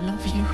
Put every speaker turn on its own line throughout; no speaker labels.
I love you.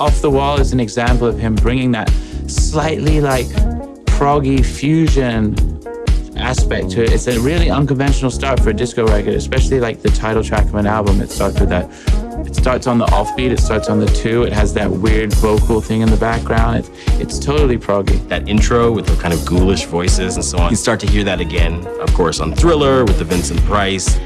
Off the Wall is an example of him bringing that slightly like proggy fusion aspect to it. It's a really unconventional start for a disco record, especially like the title track of an album. It starts with that. It starts on the offbeat. It starts on the two. It has that weird vocal thing in the background. It's it's totally proggy.
That intro with the kind of ghoulish voices and so on. You start to hear that again, of course, on Thriller with the Vincent Price.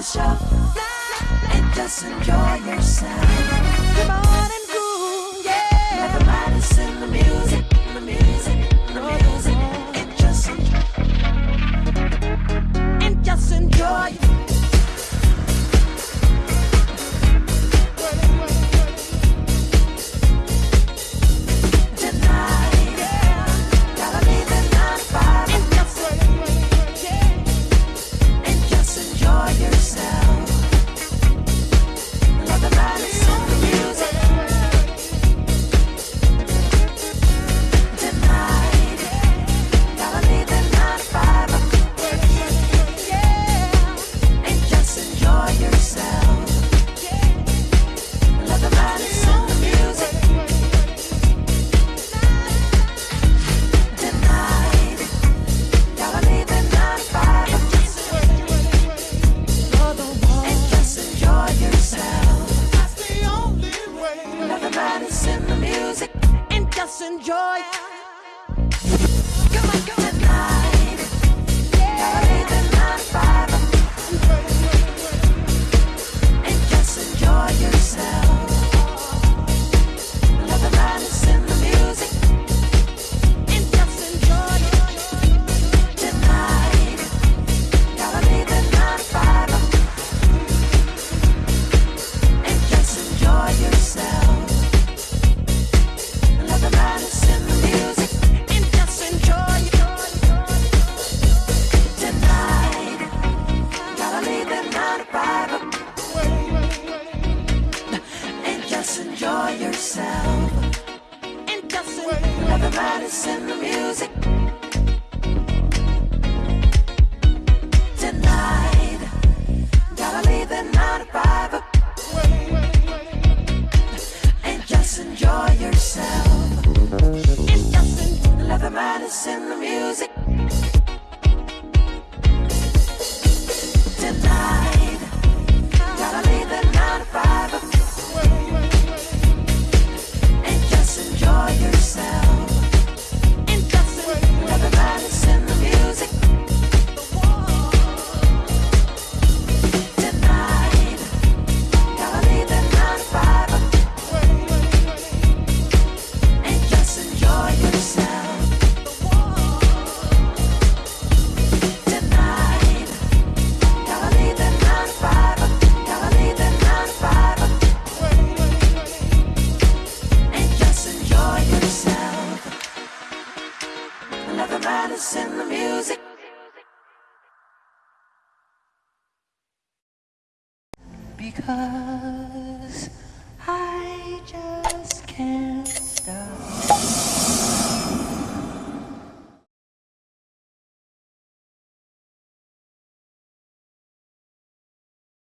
the shop and just enjoy yourself. Come on and groove, yeah. Never mind, it's in the music, the music, the music, and just enjoy. And just enjoy. in the music. In the music. Because